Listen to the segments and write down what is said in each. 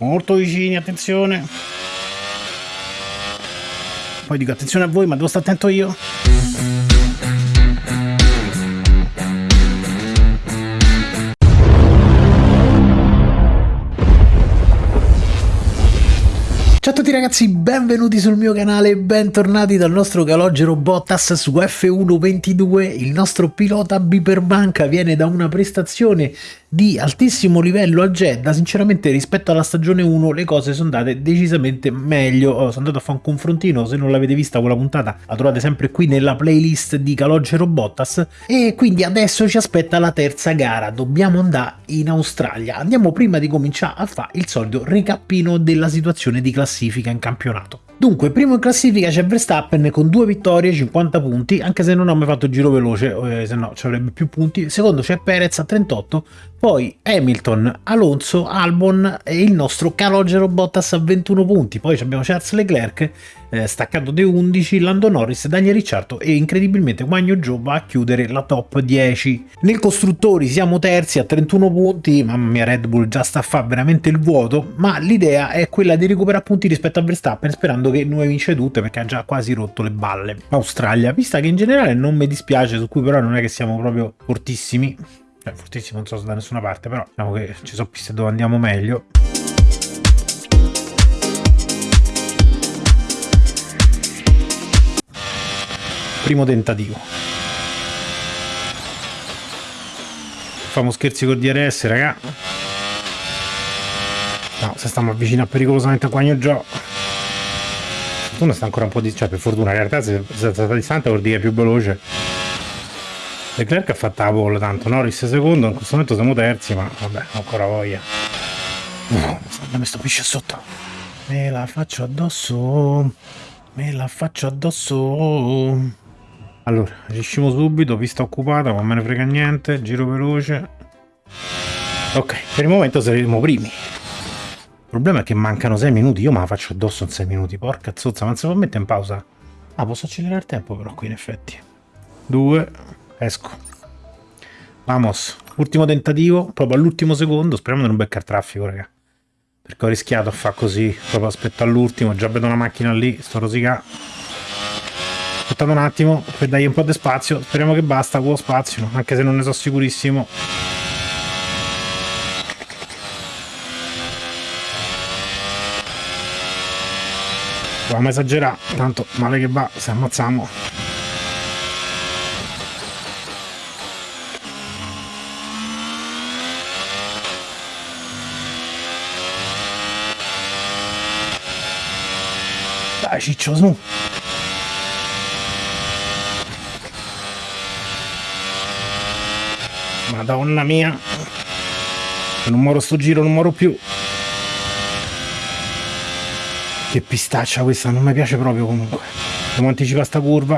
Molto vicini, attenzione. Poi dico attenzione a voi, ma devo stare attento io. Tutti ragazzi, benvenuti sul mio canale. E bentornati dal nostro calogero Bottas su F122. Il nostro pilota Biperbanca viene da una prestazione di altissimo livello a Jeddah, sinceramente rispetto alla stagione 1 le cose sono andate decisamente meglio, oh, sono andato a fare un confrontino, se non l'avete vista quella puntata la trovate sempre qui nella playlist di Calogero Bottas. E quindi adesso ci aspetta la terza gara, dobbiamo andare in Australia, andiamo prima di cominciare a fare il solito ricappino della situazione di classifica in campionato. Dunque, primo in classifica c'è Verstappen con due vittorie, 50 punti, anche se non ho mai fatto giro veloce, eh, se no ci avrebbe più punti. Secondo c'è Perez a 38, poi Hamilton, Alonso, Albon e il nostro Calogero Bottas a 21 punti. Poi abbiamo Charles Leclerc, eh, staccato dei 11, Lando Norris, Daniel Ricciardo e incredibilmente Guagno Joe va a chiudere la top 10. Nel costruttori siamo terzi a 31 punti, mamma mia Red Bull già sta a fare veramente il vuoto, ma l'idea è quella di recuperare punti rispetto a Verstappen sperando che noi vince tutte perché ha già quasi rotto le balle. Australia, vista che in generale non mi dispiace, su cui però non è che siamo proprio fortissimi, cioè fortissimo non so se da nessuna parte, però diciamo che ci sono piste dove andiamo meglio. Primo tentativo. Famo scherzi col DRS, raga. No, se stiamo avvicinando pericolosamente a Guagno Gio. Fortuna sta ancora un po' di... cioè per fortuna in realtà se è stata distante vuol dire più veloce. Leclerc ha fatto la pole tanto, Norris secondo, in questo momento siamo terzi, ma vabbè, ancora voglia. No, mi stupisce sotto. Me la faccio addosso. Me la faccio addosso. Allora, riusciamo subito, pista occupata, ma me ne frega niente, giro veloce. Ok, per il momento saremo primi. Il problema è che mancano 6 minuti, io me la faccio addosso in 6 minuti, porca zozza, ma non si può mettere in pausa? Ah, posso accelerare il tempo però qui in effetti. 2, esco. Vamos, ultimo tentativo, proprio all'ultimo secondo, speriamo di non beccare traffico, raga. Perché ho rischiato a fare così, proprio aspetto all'ultimo, già vedo una macchina lì, sto rosicà. Aspettate un attimo, per dargli un po' di spazio, speriamo che basta quello spazio, anche se non ne sono sicurissimo. Dobbiamo esagerare, tanto male che va, se ammazziamo. Dai ciccio su Madonna mia. Non moro sto giro non moro più. Che pistaccia questa Non mi piace proprio comunque. Dobbiamo anticipare sta curva.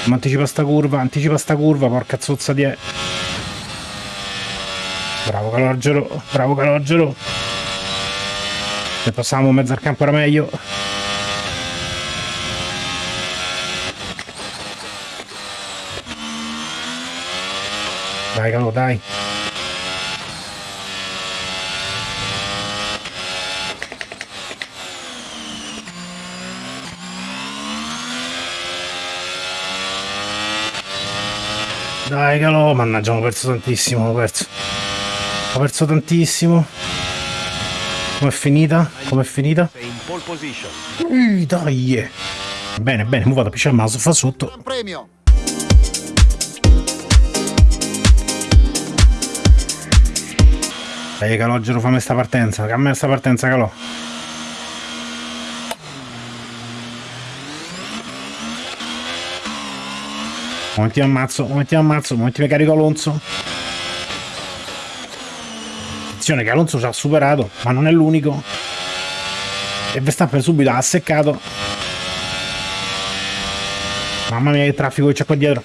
Dobbiamo anticipare sta curva Anticipa sta curva Porca zozza di Bravo Calogero Bravo Calogero Se passiamo mezzo al campo era meglio Dai, calo, dai. Dai, calo, mannaggia, ho perso tantissimo, ho perso. Ho perso tantissimo. Com'è finita? Com'è finita? Ui, dai. Bene, bene, mu vado a pisciare il mouse, fa sotto. Premio. Dai Calogero fammi sta partenza, cambia sta partenza Calò. Momenti ammazzo, momenti ammazzo, momenti mi carico Alonso. Attenzione che Alonso ci ha superato, ma non è l'unico. E Verstappen subito ha seccato. Mamma mia che traffico che c'è qua dietro.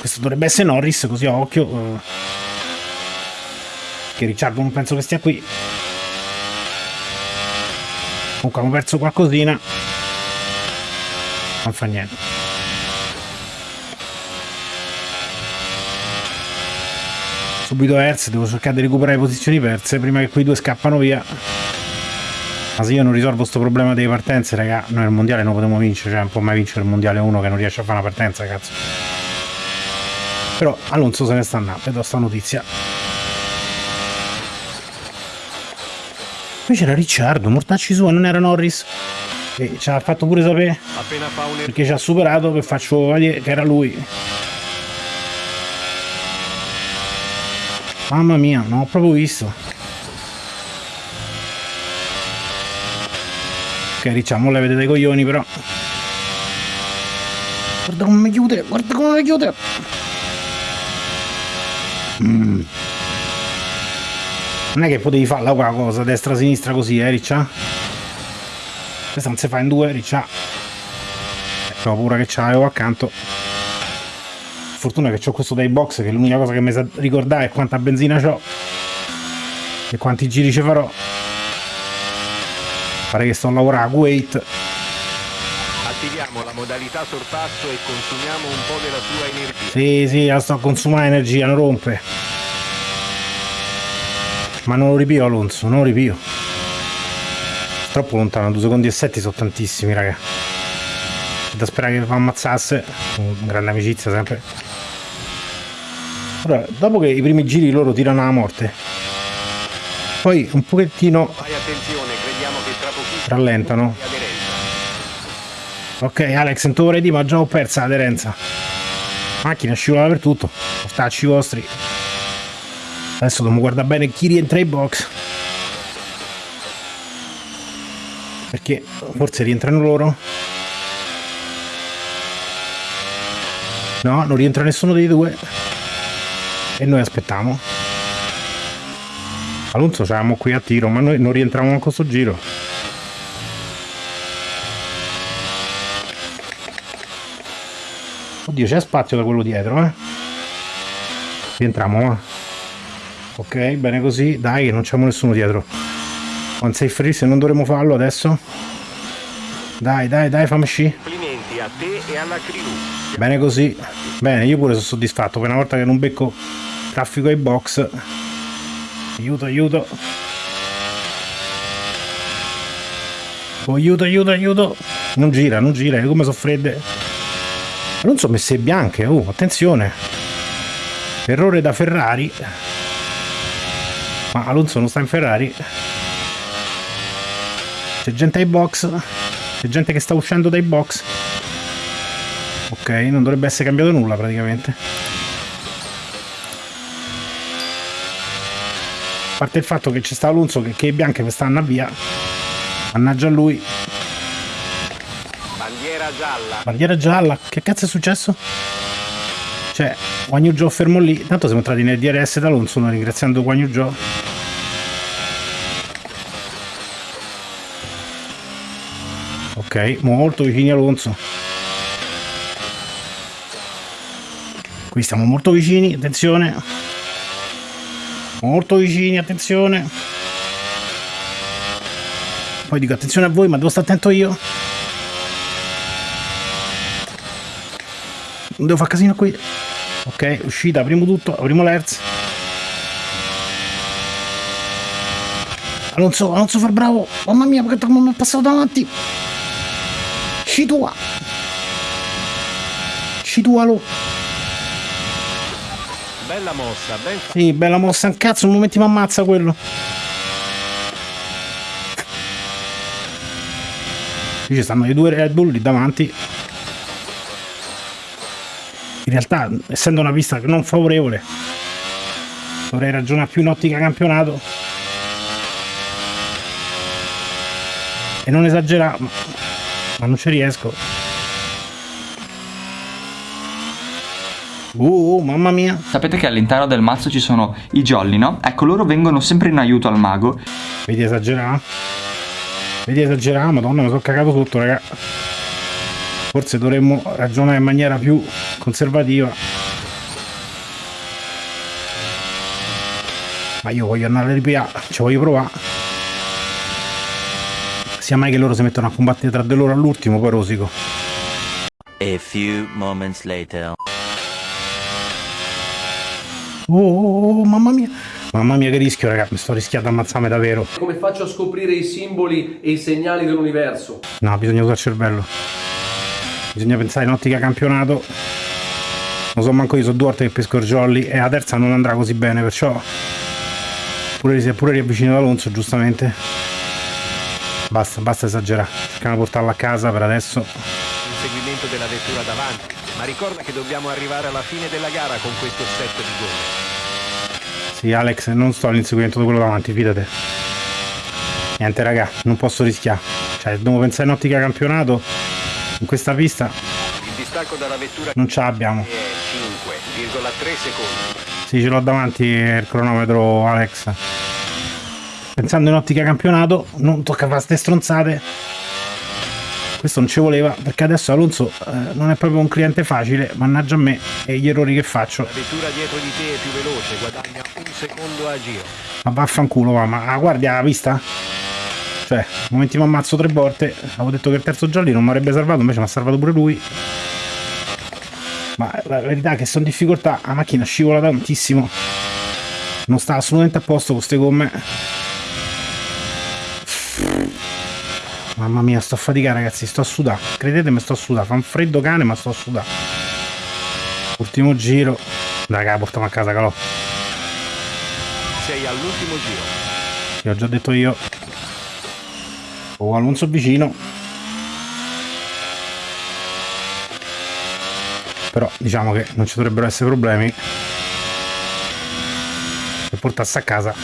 Questo dovrebbe essere Norris, così a occhio che Ricciardo non penso che stia qui comunque abbiamo perso qualcosina non fa niente subito Hertz, devo cercare di recuperare posizioni perse prima che quei due scappano via. Ma se io non risolvo questo problema delle partenze, raga, noi il mondiale non potremo vincere, cioè non può mai vincere il mondiale uno che non riesce a fare una partenza, cazzo. Però Alonso se ne sta andando, do sta notizia. Poi c'era Ricciardo, mortacci sua, non era Norris. E ci ha fatto pure sapere perché ci ha superato che faccio vedere che era lui. Mamma mia, non ho proprio visto. Ok, Ricciamo le vedete dei coglioni però. Guarda come mi chiude, guarda come mi chiude. Mm. Non è che potevi farla qua cosa, destra-sinistra così, eh, Riccia? Questa non si fa in due, Riccia. Ho paura che c'avevo accanto. Fortuna che ho questo dai box che l'unica cosa che mi sa ricordare è quanta benzina ho e quanti giri ci farò. Pare che sto a lavorare a Kuwait. Attiviamo la modalità sorpasso e consumiamo un po' della sua energia. Sì sì la sto a consumare energia non rompe ma non lo ripio Alonso non lo ripio troppo lontano 2 secondi e 7 sono tantissimi raga da sperare che mi ammazzasse grande amicizia sempre allora, dopo che i primi giri loro tirano alla morte, poi un pochettino rallentano. Ok, Alex, non vorrei dire, ma già ho persa l'aderenza. Macchina scivola per tutto, ostacci vostri. Adesso dobbiamo guardare bene chi rientra in box. Perché forse rientrano loro. No, non rientra nessuno dei due e noi aspettiamo Alonso siamo qui a tiro ma noi non rientriamo a questo giro oddio c'è spazio da quello dietro eh rientriamo eh? Ok bene così. Dai che non c'è nessuno dietro. On safe race non dovremmo farlo adesso. Dai dai dai fammi sci. Complimenti a te e alla crew. Bene così. Bene io pure sono soddisfatto. Per una volta che non becco traffico ai box. Aiuto aiuto. Oh, aiuto aiuto aiuto. Non gira non gira come sono fredde. Non sono messe bianche oh attenzione. Errore da Ferrari ma Alonso non sta in Ferrari c'è gente ai box c'è gente che sta uscendo dai box ok non dovrebbe essere cambiato nulla praticamente A parte il fatto che c'è sta Alonso che, che è bianca che stanno via. Mannaggia lui. Bandiera gialla. Bandiera gialla. Che cazzo è successo? Cioè, Guagno Joe fermo lì. Tanto siamo entrati nel DRS d'Alonso, ringraziando Guagno Joe. Ok, molto vicini Alonso. Qui stiamo molto vicini, attenzione molto vicini attenzione poi dico attenzione a voi ma devo stare attento io non devo fare casino qui ok? Uscita apriamo tutto apriamo l'hertz Alonso Alonso far bravo. Mamma mia perché mi è passato davanti. Scitua scitualo Bella mossa, ben Sì, bella mossa, un cazzo, un momento mi ammazza quello. Qui ci stanno i due Red Bull lì davanti. In realtà, essendo una pista non favorevole, dovrei ragionare più in ottica campionato. E non esagerare, ma non ci riesco. Uh, mamma mia. Sapete che all'interno del mazzo ci sono i jolly, no? Ecco, loro vengono sempre in aiuto al mago. Vedi esagerare? Vedi esagerare? Madonna, mi sono cagato tutto, raga. Forse dovremmo ragionare in maniera più conservativa. Ma io voglio andare a RPA, ci voglio provare. Sia mai che loro si mettono a combattere tra di loro all'ultimo, poi rosico. A few moments later. Oh, oh, oh, mamma mia. Mamma mia che rischio, raga. Mi sto rischiando a ammazzarmi davvero. Come faccio a scoprire i simboli e i segnali dell'universo? No, bisogna usare il cervello. Bisogna pensare in ottica campionato. Non so manco io, sono due volte che pesco jolly e la terza non andrà così bene, perciò... Pure si è pure riavvicinato Alonso, giustamente. Basta, basta esagerare. Cerchiamo di portarla a casa per adesso. Inseguimento della vettura davanti. Ma ricorda che dobbiamo arrivare alla fine della gara con questo set di gomme. Sì, Alex, non sto all'inseguimento di quello davanti, fidate. Niente, raga, non posso rischiare. Cioè, devo pensare in ottica campionato. In questa pista Il distacco dalla vettura non ce l'abbiamo. è 5,3 secondi. Sì, ce l'ho davanti il cronometro, Alex. Pensando in ottica campionato, non tocca fare ste stronzate. Questo non ci voleva, perché adesso Alonso eh, non è proprio un cliente facile, mannaggia a me e gli errori che faccio. La vettura dietro di te è più veloce, guadagna un secondo a giro. Ma vaffanculo, va, ma ah, guardi la vista? Cioè, nel momento mi ammazzo tre volte, avevo detto che il terzo giallo non mi avrebbe salvato, invece mi ha salvato pure lui. Ma la verità è che sono in difficoltà, la macchina scivola tantissimo. Non sta assolutamente a posto con queste gomme. Mamma mia, sto a faticare ragazzi, sto a sudare. Credetemi, sto a sudare. Fa un freddo cane, ma sto a sudare. Ultimo giro. Dai, raga, portiamo a casa, calò. Sei all'ultimo giro. Sì, ho già detto io. Ho Alonso vicino. Però diciamo che non ci dovrebbero essere problemi. Per portarsi a casa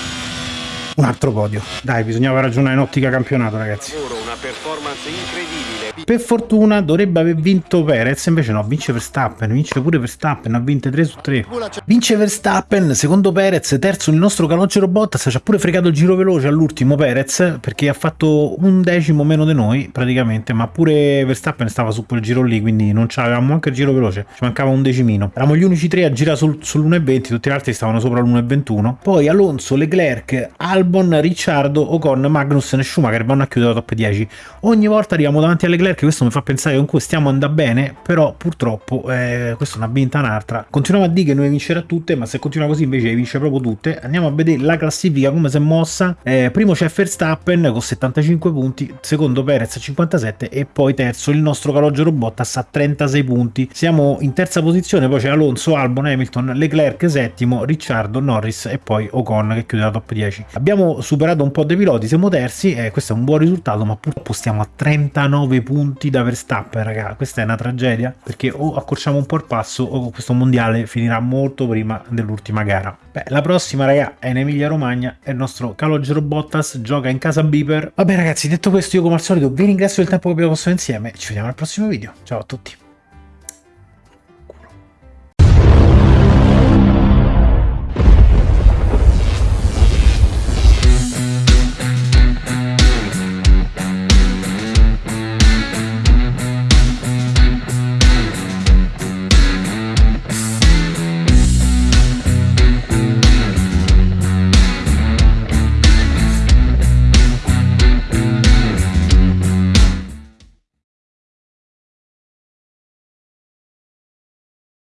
un altro podio. Dai, bisognava ragionare in ottica campionato, ragazzi. Una performance incredibile. Per fortuna dovrebbe aver vinto Perez, invece no, vince Verstappen, vince pure Verstappen, ha vinto 3 su 3. Vince Verstappen, secondo Perez, terzo il nostro calogero Bottas, ci ha pure fregato il giro veloce all'ultimo Perez, perché ha fatto un decimo meno di noi praticamente, ma pure Verstappen stava su quel giro lì, quindi non avevamo anche il giro veloce, ci mancava un decimino. Eravamo gli unici tre a girare sul, sull'1.20, tutti gli altri stavano sopra l'1.21. Poi Alonso, Leclerc, Albon, Ricciardo, Ocon, Magnussen e Schumacher vanno a chiudere la top 10. Ogni volta arriviamo davanti alle Leclerc, questo mi fa pensare che comunque stiamo andando bene, però purtroppo eh, questa è una vinta un'altra. Continuiamo a dire che noi vincerà tutte, ma se continua così invece vince proprio tutte. Andiamo a vedere la classifica come si è mossa. Eh, primo c'è Verstappen con 75 punti, secondo Perez 57 e poi terzo il nostro calogero Bottas a 36 punti. Siamo in terza posizione, poi c'è Alonso, Albon, Hamilton, Leclerc settimo, Ricciardo, Norris e poi Ocon che chiude la top 10. Abbiamo superato un po' dei piloti, siamo terzi e questo è un buon risultato, ma purtroppo stiamo a 39 punti da Verstappen, raga. Questa è una tragedia perché o accorciamo un po' il passo o questo mondiale finirà molto prima dell'ultima gara. Beh, la prossima, raga, è in Emilia Romagna e il nostro calogero Bottas gioca in casa Beeper. Vabbè, ragazzi, detto questo, io come al solito vi ringrazio del tempo che abbiamo passato insieme. Ci vediamo al prossimo video. Ciao a tutti.